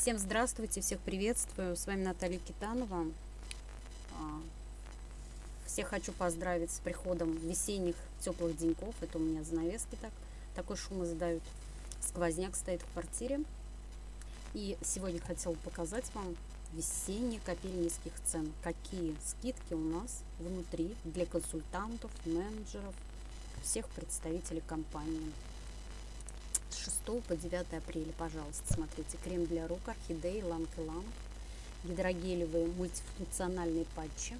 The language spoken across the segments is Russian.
Всем здравствуйте, всех приветствую. С вами Наталья Китанова. А, всех хочу поздравить с приходом весенних теплых деньков. Это у меня занавески так. Такой шум издают. Сквозняк стоит в квартире. И сегодня хотела показать вам весенний копиль низких цен. Какие скидки у нас внутри для консультантов, менеджеров, всех представителей компании. С 6 по 9 апреля, пожалуйста, смотрите. Крем для рук Орхидеи Ланг и Ланг. Гидрогелевые мультифункциональные патчи.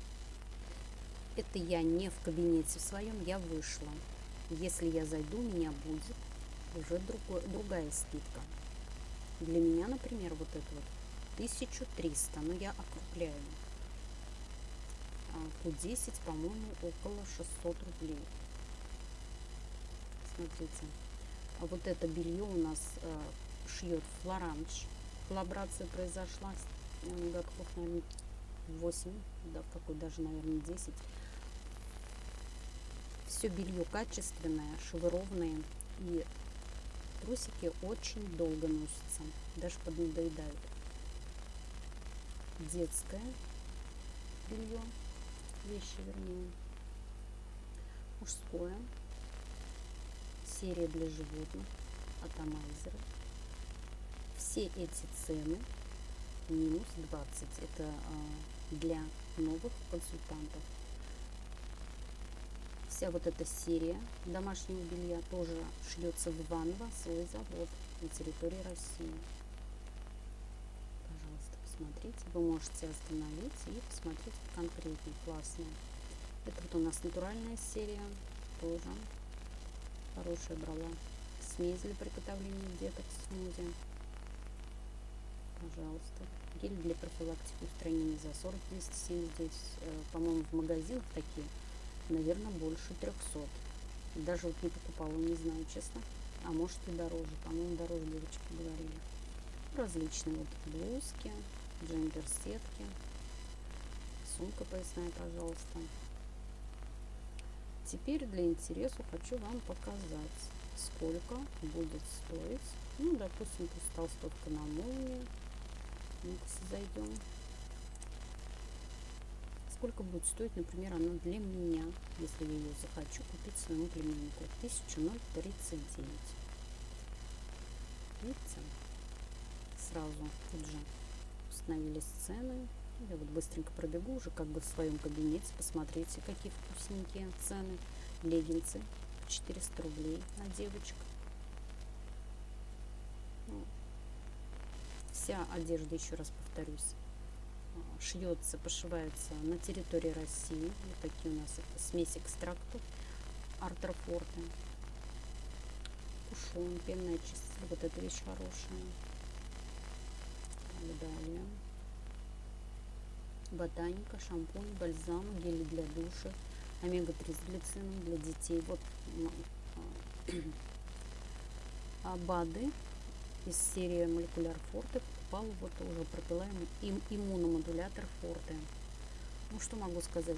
Это я не в кабинете в своем, я вышла. Если я зайду, у меня будет уже другой, другая скидка. Для меня, например, вот это вот 1300, но я округляю. Q10, а, по-моему, около 600 рублей. Смотрите. А вот это белье у нас э, шьет Флоранж. Коллаборация произошла годков, наверное, 8, да, какой даже, наверное, 10. Все белье качественное, шевырованное. И трусики очень долго носятся, даже поднадоедают. Детское белье, вещи вернее. Мужское серия для животных атомайзеры. Все эти цены минус 20. Это а, для новых консультантов. Вся вот эта серия домашнего белья тоже шьется в Иваново, свой завод на территории России. Пожалуйста, посмотрите. Вы можете остановить и посмотреть конкретно. Классная. Это вот у нас натуральная серия тоже хорошая брала. Смесь для приготовления деток смузи. Пожалуйста. Гель для профилактики устранения за 40 279. Э, по-моему, в магазинах такие, наверное, больше 300. Даже вот не покупала, не знаю, честно. А может и дороже. По-моему, дороже девочки говорили. Различные вот блузки, джемпер-сетки. Сумка поясная, пожалуйста. Теперь для интереса хочу вам показать, сколько будет стоить. Ну, допустим, пусть толстовка на молнии. зайдем. Сколько будет стоить, например, она для меня, если я ее захочу купить своему племяннику. 1039. Видите? Сразу тут же установились цены. Я вот быстренько пробегу уже как бы в своем кабинете. Посмотрите, какие вкусненькие цены. Леггинсы 400 рублей на девочек. Ну, вся одежда, еще раз повторюсь, а, шьется, пошивается на территории России. Вот такие у нас это смесь экстрактов артрофорты. Кушон, пенная чиститель. Вот эта вещь хорошая. Далее ботаника, шампунь, бальзам, гель для душа, омега-3 с глицином для детей. Вот а, БАДы из серии Молекуляр Форте покупала вот уже пропила им иммуномодулятор Форте. Ну что могу сказать?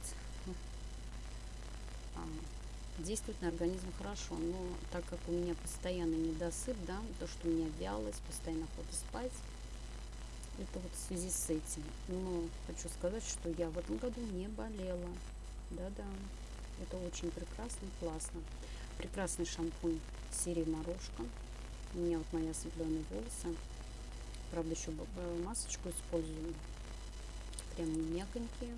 А, действует на организм хорошо, но так как у меня постоянно недосып, да, то, что у меня вялость, постоянно охота спать, это вот в связи с этим. Но хочу сказать, что я в этом году не болела. Да-да, это очень прекрасно, классно. Прекрасный шампунь серии Морошка. У меня вот мои осветленные волосы. Правда, еще масочку использую. Прям мягонькие.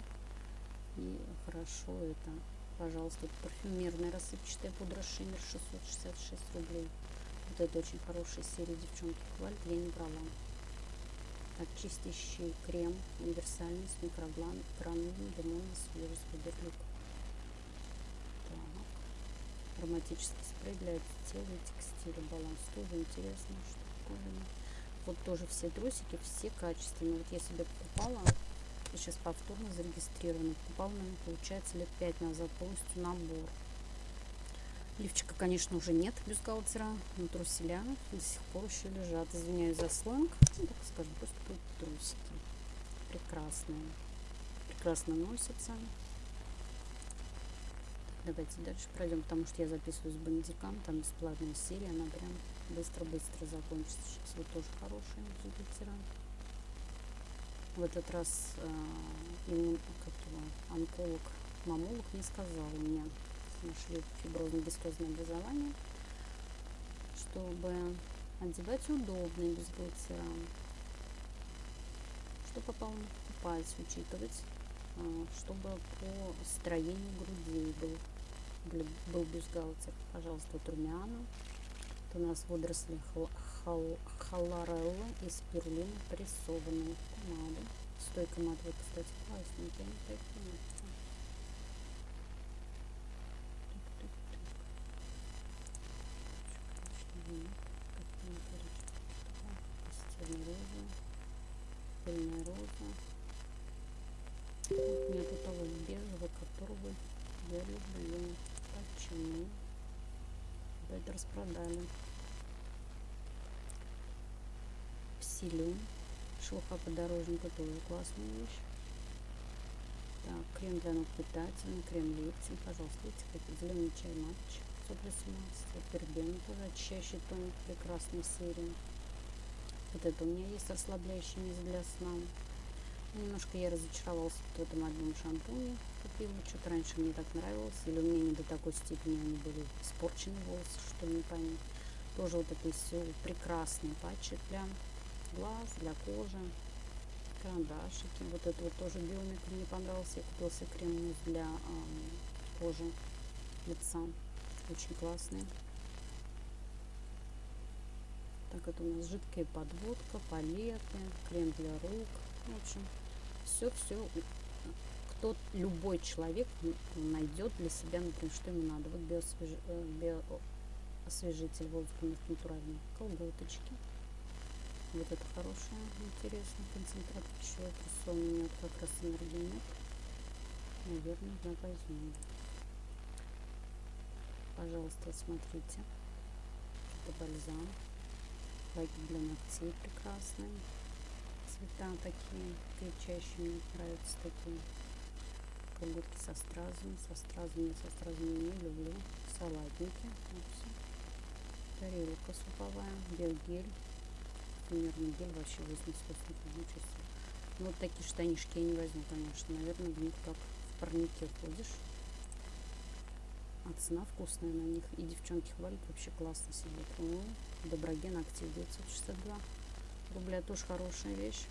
И хорошо это. Пожалуйста, парфюмерная рассыпчатая пудра Шиммер 666 рублей. Вот это очень хорошая серия, девчонки хвалят, я не брала очистящий крем универсальный с микрогранульным лимонной свежесть Фаберлик. Так. Ароматический спрей для тела и текстиля. Баланс тоже интересно, что такое. Вот тоже все трусики, все качественные. Вот я себе покупала, сейчас повторно зарегистрирована. Покупала, наверное, получается, лет 5 назад полностью набор. Лифчика, конечно, уже нет бюстгальтера, но труселя до сих пор еще лежат. Извиняюсь за сленг. Ну, так скажем, просто будут трусики. Прекрасные. Прекрасно носятся. давайте дальше пройдем, потому что я записываю с бандикам. Там бесплатная серия, она прям быстро-быстро закончится. Сейчас вот тоже хорошая бюстгальтера. В этот раз э, иммун, как его, онколог, мамолог не сказал мне, нашли фиброзно-гистозное образование, чтобы одевать удобные бюстгальтера, что попал покупать, учитывать, э, чтобы по строению грудей был, был бюстгальтер. Пожалуйста, вот румяна. Это у нас водоросли хал, хал, халарелла и спирулина прессованные помады. Стойка матовая, кстати, классненькая. Такие. Роза, пыльная роза. Нет у того бежевого, которого я люблю. Почему? Опять распродали. Псилю. Шелуха подорожника тоже классная вещь. Так, крем для ног питательный, крем лифтинг, пожалуйста, видите, какой зеленый чай матч 118, пербен тоже очищающий тоник прекрасной серии. Вот это у меня есть расслабляющий мисс для сна. Немножко я разочаровалась в этом одном шампуне. Купила. Что-то раньше мне так нравилось. Или у меня не до такой степени они были испорчены волосы, что не понять. Тоже вот это все прекрасные патчи для глаз, для кожи. Карандашики. Вот это вот тоже биомик мне понравился. Я купила себе крем для э, кожи лица. Очень классный. Так, это у нас жидкая подводка, палеты, крем для рук. В общем, все-все, кто, любой человек найдет для себя, например, что ему надо. Вот биосвеж... Э, биоосвежитель воздуха натуральный, колготочки. Вот это хорошая, интересная концентрат пищевой просто у меня как раз энергии нет. Наверное, да, возьму. Пожалуйста, смотрите. Это бальзам для ногтей прекрасные. Цвета такие кричащие, мне нравятся такие. Колготки со стразами. Со стразами, со стразами не люблю. Салатники. Вот все. Тарелка суповая. Биогель. Примерно гель вообще 80 получится. Ну, вот такие штанишки я не возьму, конечно. Наверное, в них как в парнике ходишь. А цена вкусная на них. И девчонки хвалят, вообще классно сидят. О, Доброген Актив 962 рубля. Тоже хорошая вещь.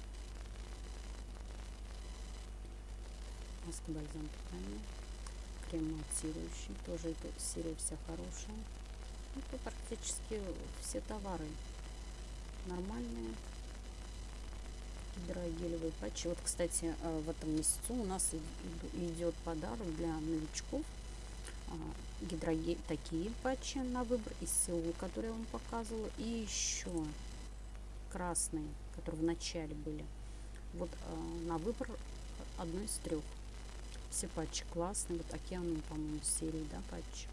Маска бальзам питания. Крем матирующий. Тоже эта серия вся хорошая. Это практически все товары нормальные. Гидрогелевые патчи. Вот, кстати, э, в этом месяцу у нас идет подарок для новичков гидрогель, такие патчи на выбор из Сеул, которые я вам показывала, и еще красные, которые в начале были. Вот а, на выбор одной из трех. Все патчи классные. Вот океан, по-моему, серии, да, патчи.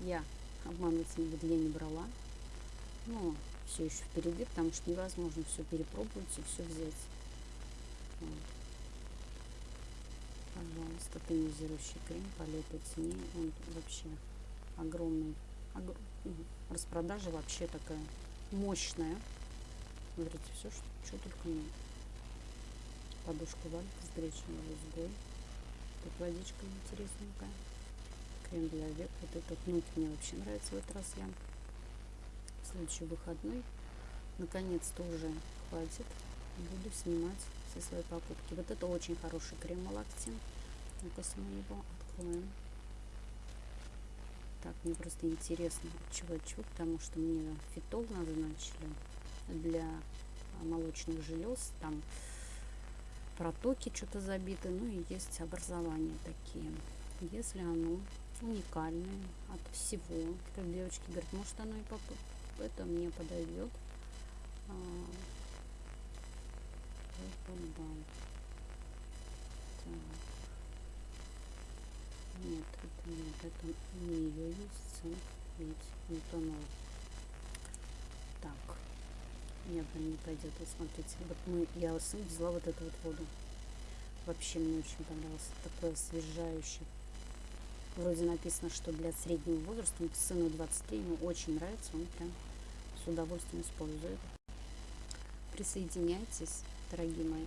Я обманываться не буду, я не брала. Но все еще впереди, потому что невозможно все перепробовать и все взять. Вот пожалуйста, тонизирующий крем по летой цене. Он вообще огромный. Огр... Распродажа вообще такая мощная. Смотрите, все, что, что только нет. Подушка валька с гречневой лузгой. Тут водичка интересненькая. Крем для век. Вот этот нут мне вообще нравится в этот раз я. Следующий выходной. Наконец-то уже хватит. Буду снимать все свои покупки. Вот это очень хороший крем Мы его откроем. Так, мне просто интересно, чего чего, потому что мне фитол назначили для молочных желез. Там протоки что-то забиты, ну и есть образования такие. Если оно уникальное от всего, как девочки говорят, может оно и поп это мне подойдет. А, да. Так. Нет, это нет, это не ее есть, цинк, ведь метанол. Так, нет, она не пойдет. Вот смотрите, вот мы, я сын взяла вот эту вот воду. Вообще мне очень понравилось. Такое освежающее. Вроде написано, что для среднего возраста, сыну 23, ему очень нравится, он прям с удовольствием использует. Присоединяйтесь, дорогие мои.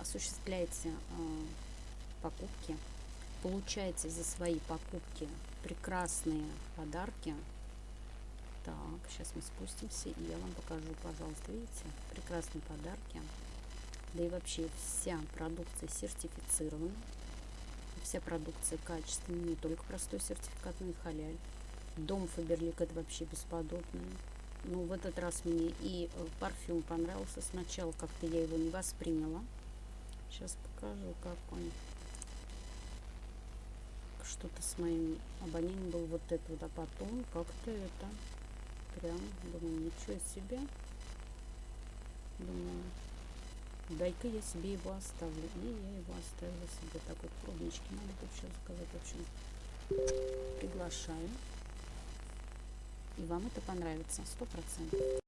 Осуществляйте э, покупки. Получайте за свои покупки прекрасные подарки. Так, сейчас мы спустимся, и я вам покажу, пожалуйста, видите, прекрасные подарки. Да и вообще вся продукция сертифицирована. Вся продукция качественная, не только простой сертификат, но и халяль. Дом Фаберлик это вообще бесподобный. Ну, в этот раз мне и э, парфюм понравился. Сначала как-то я его не восприняла. Сейчас покажу, как он. Что-то с моим обонянием был вот это вот, а потом как-то это прям, думаю, ничего себе. Думаю, дай-ка я себе его оставлю. И я его оставила себе. Так вот, пробнички надо тут сейчас заказать. В общем, приглашаю. И вам это понравится, сто процентов.